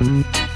Bye.